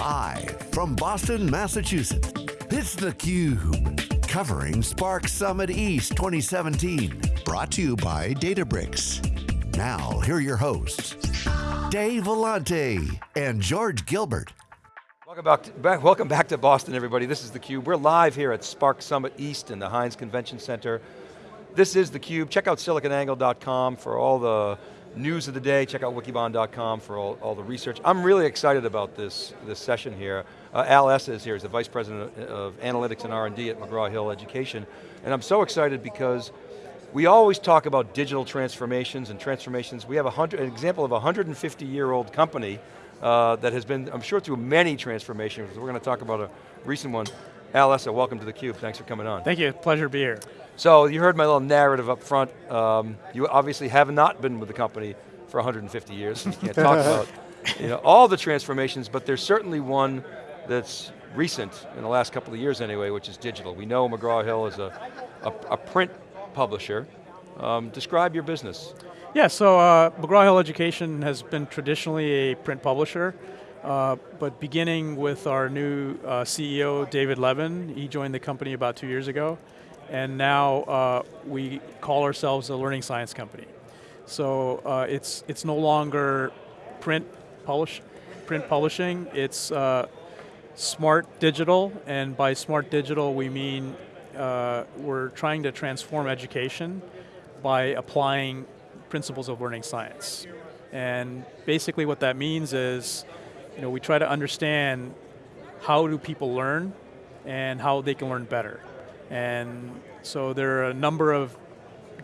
Live from Boston, Massachusetts, it's theCUBE. Covering Spark Summit East 2017. Brought to you by Databricks. Now, here are your hosts, Dave Vellante and George Gilbert. Welcome back, to, back, welcome back to Boston, everybody. This is theCUBE. We're live here at Spark Summit East in the Hynes Convention Center. This is theCUBE. Check out siliconangle.com for all the news of the day. Check out wikibon.com for all, all the research. I'm really excited about this, this session here. Uh, Al Essa is here, he's the Vice President of Analytics and R&D at McGraw-Hill Education. And I'm so excited because we always talk about digital transformations and transformations. We have a hundred, an example of a 150 year old company uh, that has been, I'm sure through many transformations. We're going to talk about a recent one. Al Essa, welcome to theCUBE, thanks for coming on. Thank you, pleasure to be here. So you heard my little narrative up front. Um, you obviously have not been with the company for 150 years, you can't talk about you know, all the transformations, but there's certainly one that's recent, in the last couple of years anyway, which is digital. We know McGraw-Hill is a, a, a, print publisher. Um, describe your business. Yeah, so uh, McGraw-Hill Education has been traditionally a print publisher, uh, but beginning with our new uh, CEO, David Levin, he joined the company about two years ago, and now uh, we call ourselves a learning science company. So uh, it's, it's no longer print, publish, print publishing, it's uh, smart digital, and by smart digital we mean we're trying to transform education by applying principles of learning science. And basically what that means is, you know, we try to understand how do people learn and how they can learn better. And so there are a number of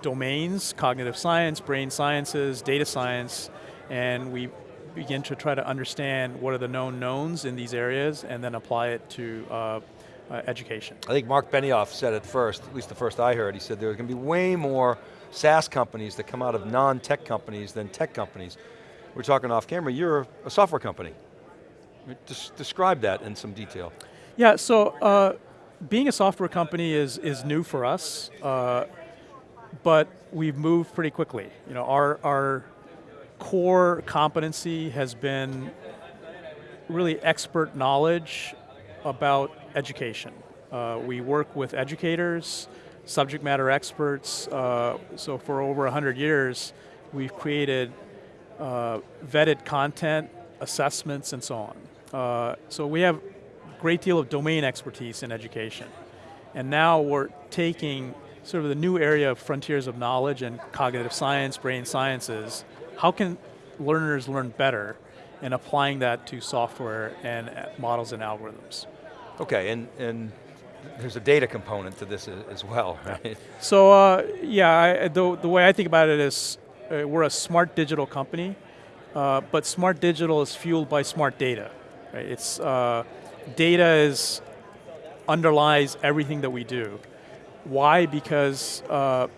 domains, cognitive science, brain sciences, data science, and we begin to try to understand what are the known knowns in these areas and then apply it to uh, uh, education. I think Mark Benioff said it first, at least the first I heard, he said there's going to be way more SaaS companies that come out of non-tech companies than tech companies. We're talking off camera, you're a software company. Just describe that in some detail. Yeah, so uh, being a software company is, is new for us, uh, but we've moved pretty quickly. You know, our, our core competency has been really expert knowledge about education. Uh, we work with educators, subject matter experts. Uh, so for over 100 years, we've created uh, vetted content, assessments, and so on. Uh, so we have great deal of domain expertise in education. And now we're taking sort of the new area of frontiers of knowledge and cognitive science, brain sciences. How can learners learn better and applying that to software and models and algorithms. Okay, and, and there's a data component to this as well, right? So uh, yeah, I, the, the way I think about it is uh, we're a smart digital company, uh, but smart digital is fueled by smart data. Right? It's, uh, data is, underlies everything that we do. Why? Because uh,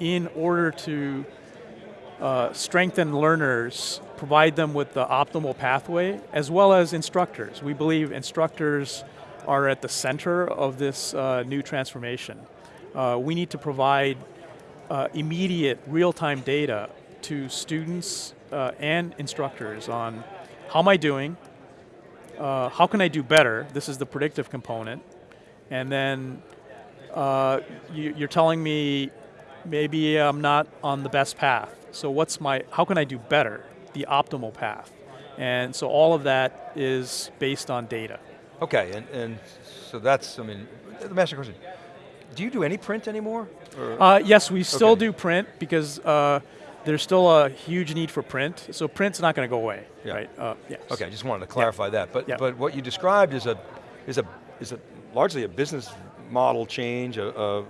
in order to uh, strengthen learners, provide them with the optimal pathway, as well as instructors. We believe instructors are at the center of this uh, new transformation. Uh, we need to provide uh, immediate, real-time data to students uh, and instructors on how am I doing, uh, how can I do better, this is the predictive component, and then uh, you, you're telling me maybe I'm not on the best path, so what's my, how can I do better, the optimal path? And so all of that is based on data. Okay, and, and so that's, I mean, the me ask you a question. Do you do any print anymore? Uh, yes, we still okay. do print because uh, there's still a huge need for print. So print's not going to go away, yeah. right? Uh, yes. Okay, I just wanted to clarify yeah. that. But yeah. but what you described is a is a is a largely a business model change. Uh,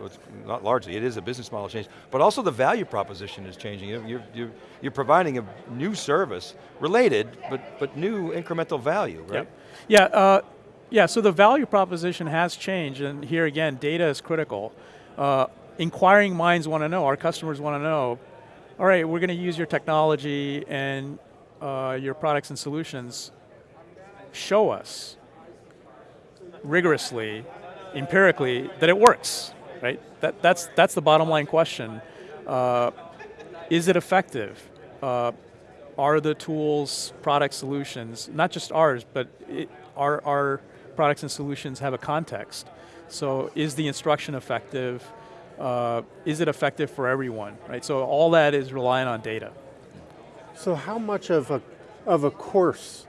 not largely, it is a business model change. But also the value proposition is changing. You're you're you're providing a new service related, but but new incremental value, right? Yeah. Yeah. Uh, yeah, so the value proposition has changed, and here again, data is critical. Uh, inquiring minds want to know, our customers want to know, all right, we're going to use your technology and uh, your products and solutions. Show us, rigorously, empirically, that it works, right? That, that's, that's the bottom line question. Uh, is it effective? Uh, are the tools, product solutions, not just ours, but it, our, our products and solutions have a context. So is the instruction effective? Uh, is it effective for everyone, right? So all that is relying on data. So how much of a, of a course,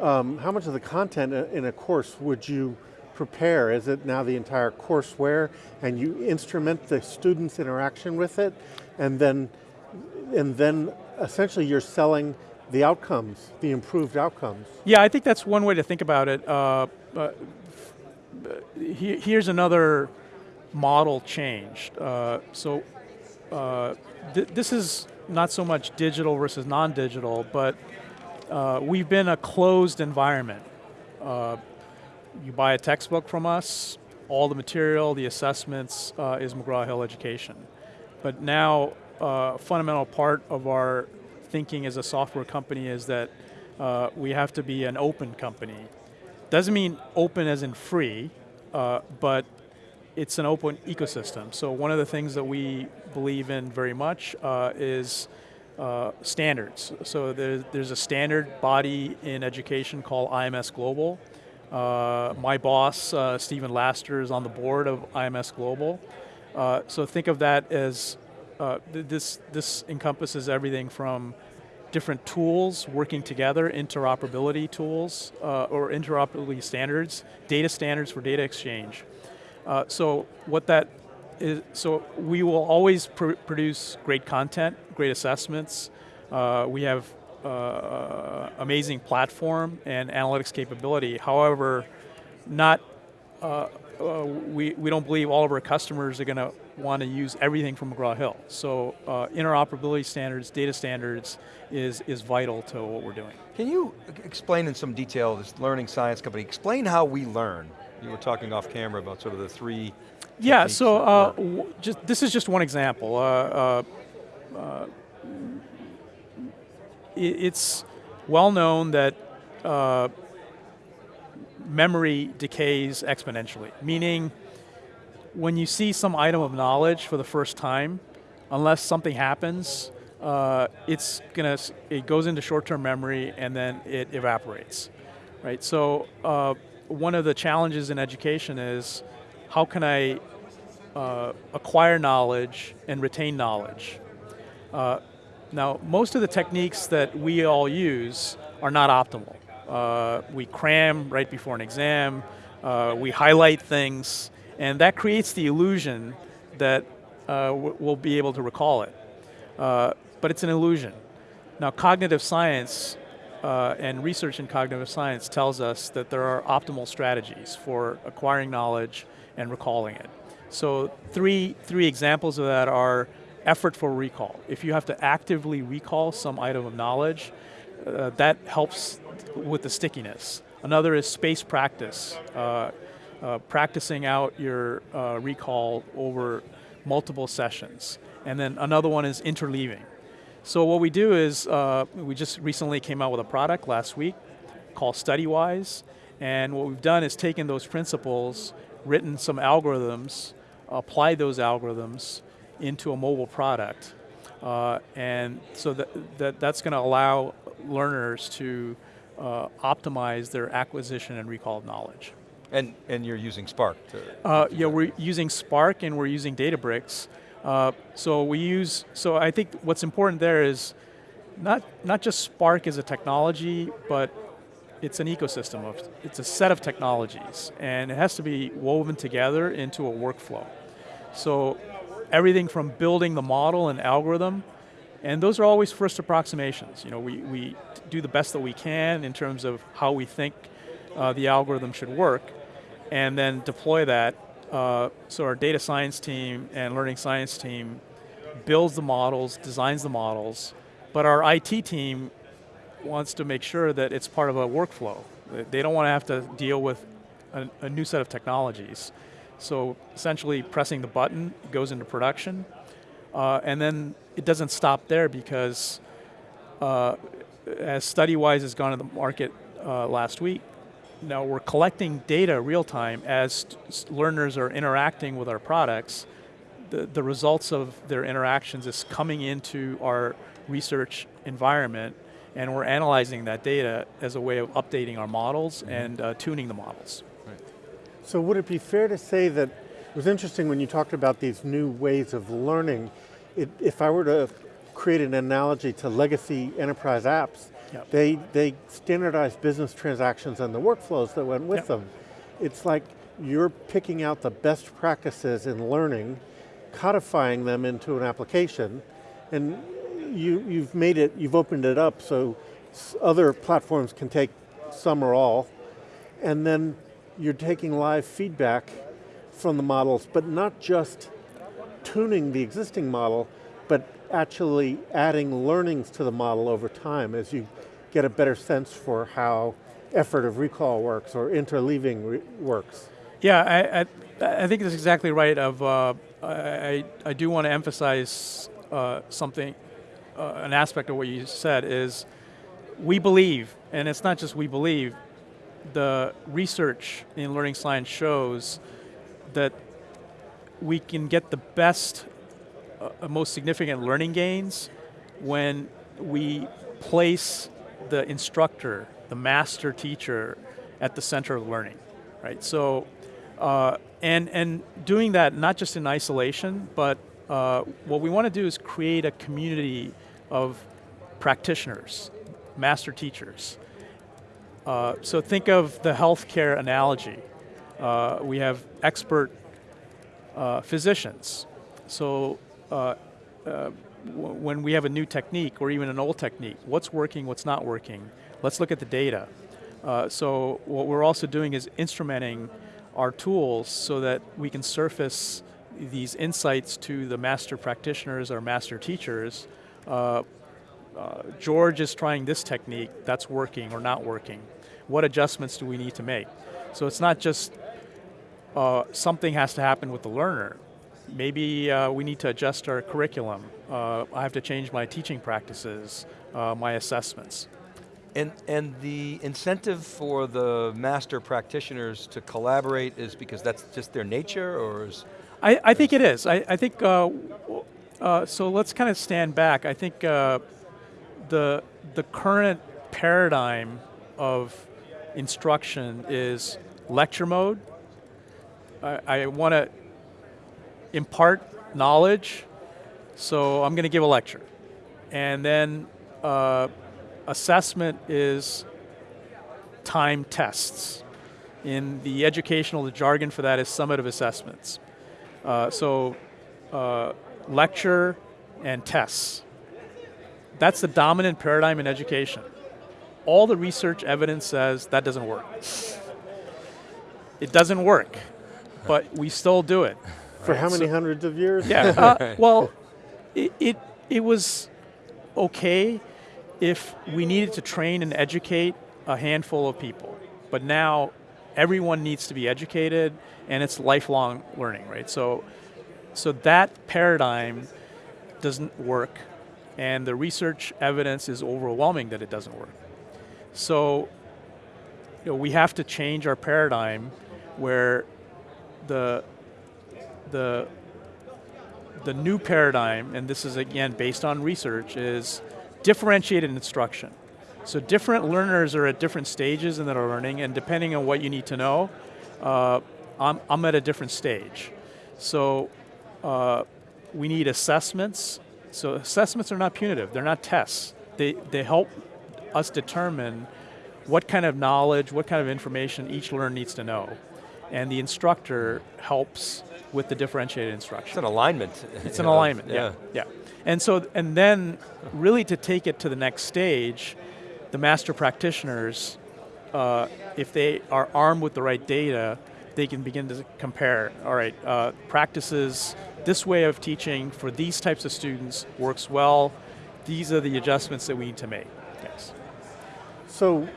um, how much of the content in a course would you prepare? Is it now the entire courseware and you instrument the students' interaction with it and then, and then essentially you're selling the outcomes, the improved outcomes? Yeah, I think that's one way to think about it. Uh, uh, here's another model changed. Uh, so uh, th this is not so much digital versus non-digital, but uh, we've been a closed environment. Uh, you buy a textbook from us, all the material, the assessments is McGraw-Hill Education. But now, a fundamental part of our thinking as a software company is that uh, we have to be an open company. Doesn't mean open as in free, uh, but it's an open ecosystem. So one of the things that we believe in very much uh, is uh, standards. So there's, a standard body in education called IMS Global. Uh, my boss, uh, Stephen Laster, is on the board of IMS Global. Uh, so think of that as, uh, th this, this encompasses everything from different tools working together, interoperability tools, or interoperability standards, data standards for data exchange. Uh, so what that is, so we will always pr produce great content, great assessments. Uh, we have uh, amazing platform and analytics capability. However, not uh, uh, we, we don't believe all of our customers are going to want to use everything from McGraw-Hill. So uh, interoperability standards, data standards is, is vital to what we're doing. Can you explain in some detail, this learning science company, explain how we learn? You were talking off camera about sort of the three Yeah, so uh, just, this is just one example. Uh, uh, uh it's well known that uh, memory decays exponentially, meaning when you see some item of knowledge for the first time, unless something happens, uh, it's gonna, it goes into short-term memory and then it evaporates, right? So uh, one of the challenges in education is how can I uh, acquire knowledge and retain knowledge? Uh, now, most of the techniques that we all use are not optimal. Uh, we cram right before an exam, uh, we highlight things, and that creates the illusion that uh, we'll be able to recall it. Uh, but it's an illusion. Now, cognitive science uh, and research in cognitive science tells us that there are optimal strategies for acquiring knowledge and recalling it. So three, three examples of that are effort for recall. If you have to actively recall some item of knowledge, uh, that helps with the stickiness. Another is space practice. Uh, uh, practicing out your uh, recall over multiple sessions. And then another one is interleaving. So what we do is, uh, we just recently came out with a product last week called StudyWise, and what we've done is taken those principles, written some algorithms, applied those algorithms into a mobile product. Uh, and so that, that, that's going to allow learners to uh, optimize their acquisition and recall of knowledge. And, and you're using Spark to, uh, Yeah, we're using Spark and we're using Databricks uh, so we use, so I think what's important there is not, not just Spark as a technology, but it's an ecosystem of, it's a set of technologies and it has to be woven together into a workflow. So everything from building the model and algorithm, and those are always first approximations. You know, we, we do the best that we can in terms of how we think uh, the algorithm should work, and then deploy that uh, so our data science team and learning science team builds the models, designs the models, but our IT team wants to make sure that it's part of a workflow. They don't want to have to deal with a, a new set of technologies. So essentially pressing the button goes into production, uh, and then it doesn't stop there because uh, as StudyWise has gone to the market uh, last week, now we're collecting data real time as learners are interacting with our products. The, the results of their interactions is coming into our research environment and we're analyzing that data as a way of updating our models Mm-hmm. and uh, tuning the models. Right. So would it be fair to say that, it was interesting when you talked about these new ways of learning, it, if I were to create an analogy to legacy enterprise apps, Yep. they, they standardize business transactions and the workflows that went with Yep. them. It's like you're picking out the best practices in learning, codifying them into an application, and you, you've made it, you've opened it up so other platforms can take some or all, and then you're taking live feedback from the models, but not just tuning the existing model, but actually adding learnings to the model over time as you get a better sense for how effort of recall works or interleaving works. Yeah, I, I, I think that's exactly right. Of uh, I, I do want to emphasize uh, something, uh, an aspect of what you said is we believe, and it's not just we believe, the research in learning science shows that we can get the best, uh, most significant learning gains when we place the instructor, the master teacher, at the center of learning, right? So, uh, and and doing that not just in isolation, but uh, what we want to do is create a community of practitioners, master teachers. Uh, so think of the healthcare analogy. Uh, we have expert uh, physicians. So uh, uh, when we have a new technique or even an old technique, what's working, what's not working, let's look at the data. Uh, so what we're also doing is instrumenting our tools so that we can surface these insights to the master practitioners or master teachers. Uh, uh, George is trying this technique, that's working or not working. What adjustments do we need to make? So it's not just uh, something has to happen with the learner. Maybe uh, we need to adjust our curriculum. Uh, I have to change my teaching practices, uh, my assessments. And, and the incentive for the master practitioners to collaborate is because that's just their nature, or is, I, I think it is. I, I think, uh, uh, so let's kind of stand back. I think uh, the, the current paradigm of instruction is lecture mode. I, I want to impart knowledge, so I'm going to give a lecture. And then uh, assessment is time tests. In the educational, the jargon for that is summative assessments. Uh, so uh, lecture and tests. That's the dominant paradigm in education. All the research evidence says that doesn't work. It doesn't work, but we still do it. For how many hundreds of years? Yeah. Uh, well, it, it it was okay if we needed to train and educate a handful of people, but now everyone needs to be educated, and it's lifelong learning, right? So, so that paradigm doesn't work, and the research evidence is overwhelming that it doesn't work. So, you know, we have to change our paradigm where the the the new paradigm, and this is again based on research, is differentiated instruction. So different learners are at different stages in their learning, and depending on what you need to know, uh, I'm, I'm at a different stage. So uh, we need assessments. So assessments are not punitive; they're not tests. They they help us determine what kind of knowledge, what kind of information each learner needs to know, and the instructor helps with the differentiated instruction. it's an alignment. It's an know, alignment, yeah. yeah. And so, and then really to take it to the next stage, the master practitioners, uh, if they are armed with the right data, they can begin to compare, all right, uh, practices, this way of teaching for these types of students works well, these are the adjustments that we need to make. Yes. So,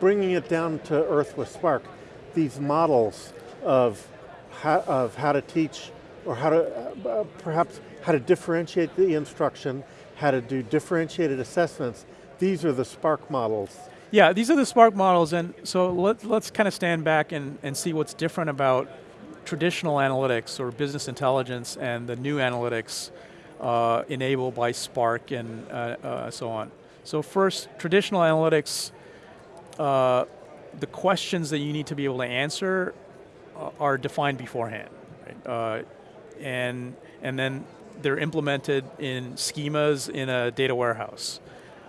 bringing it down to earth with Spark, these models of how, of how to teach, or how to uh, perhaps how to differentiate the instruction, how to do differentiated assessments. These are the Spark models. Yeah, these are the Spark models, and so let, let's kind of stand back and, and see what's different about traditional analytics or business intelligence and the new analytics uh, enabled by Spark and uh, uh, so on. So first, traditional analytics, uh, the questions that you need to be able to answer are defined beforehand. Right? Uh, and, and then they're implemented in schemas in a data warehouse.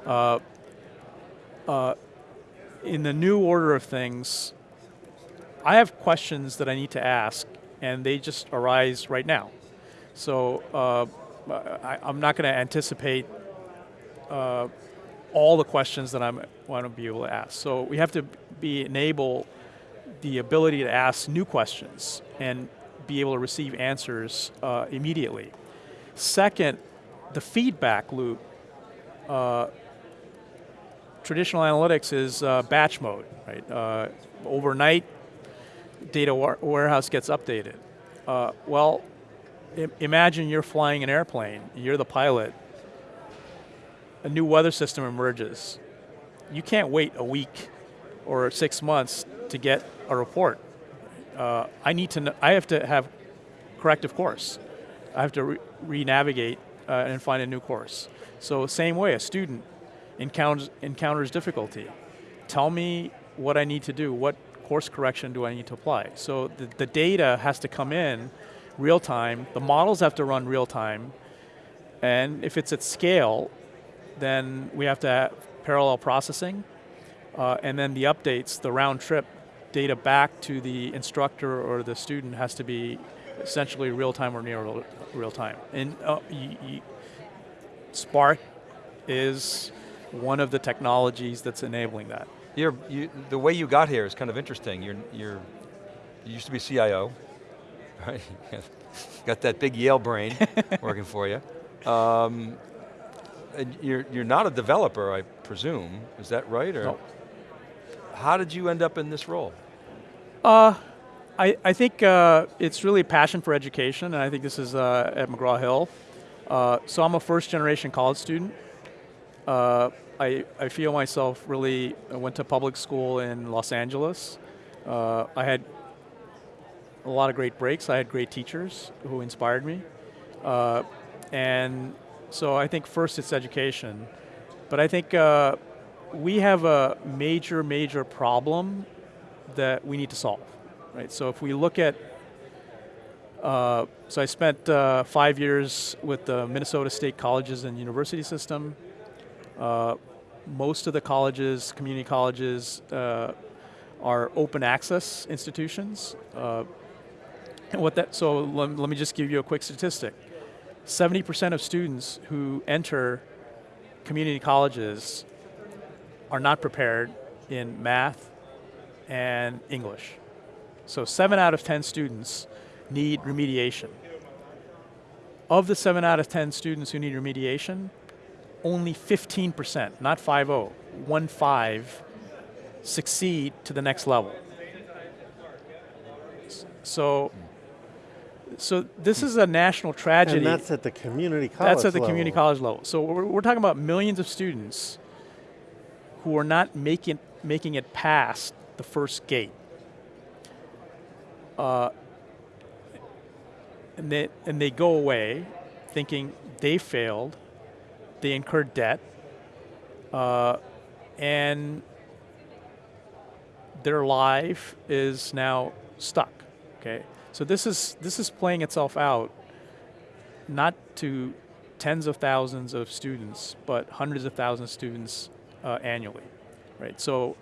Uh, uh, in the new order of things, I have questions that I need to ask, and they just arise right now. So uh, I, am not going to anticipate uh, all the questions that I want to be able to ask. So we have to be enable the ability to ask new questions and be able to receive answers uh, immediately. Second, the feedback loop. Uh, traditional analytics is uh, batch mode, right? Uh, overnight, data warehouse gets updated. Uh, well, imagine you're flying an airplane, you're the pilot, a new weather system emerges. You can't wait a week or six months to get a report. Uh, I need to, know, I have to have corrective course. I have to re-navigate uh, and find a new course. So same way, a student encounters, encounters difficulty. Tell me what I need to do, what course correction do I need to apply? So the, the data has to come in real time, the models have to run real time, and if it's at scale, then we have to have parallel processing, uh, and then the updates, the round trip data back to the instructor or the student has to be essentially real time or near real, time. And uh, Spark is one of the technologies that's enabling that. You're, you, the way you got here is kind of interesting. You're, you're, you used to be CIO, right? got that big Yale brain working for you. Um, you're, you're not a developer, I presume, is that right? Or no. How did you end up in this role? Uh, I, I think uh, it's really a passion for education, and I think this is uh, at McGraw-Hill. Uh, so I'm a first generation college student. Uh, I, I feel myself really, I went to public school in Los Angeles. Uh, I had a lot of great breaks. I had great teachers who inspired me. Uh, and so I think first it's education. But I think uh, we have a major, major problem that we need to solve. Right? So if we look at uh, so I spent uh, five years with the Minnesota State Colleges and University System. Uh, most of the colleges, community colleges, uh, are open access institutions. Uh, and what that, so let, let me just give you a quick statistic. 70% of students who enter community colleges are not prepared in math and English. So seven out of 10 students need remediation. Of the seven out of 10 students who need remediation, only 15%, not 5-0, 1-5, succeed to the next level. So, so this is a national tragedy. And that's at the community college That's at the level. community college level. So we're, we're talking about millions of students who are not making, making it past the first gate. Uh, and they, and they go away thinking they failed, they incur debt, uh, and their life is now stuck. Okay, so this is this is playing itself out, not to tens of thousands of students, but hundreds of thousands of students uh, annually, right? So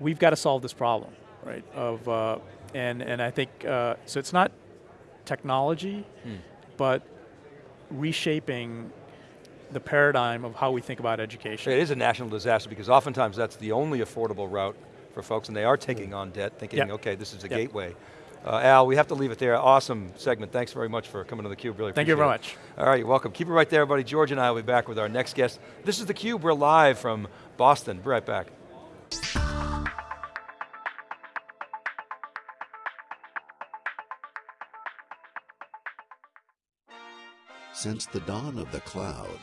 we've got to solve this problem, right? Of uh, and and I think uh, so. It's not technology, hmm. but reshaping the paradigm of how we think about education. It is a national disaster because oftentimes that's the only affordable route for folks and they are taking on debt thinking, yep. okay, this is a yep. gateway. Uh, Al, we have to leave it there. Awesome segment. Thanks very much for coming to theCUBE, really Thank you very it. much. All right, you're welcome. Keep it right there, everybody. George and I will be back with our next guest. This is theCUBE, we're live from Boston. Be right back. Since the dawn of the cloud,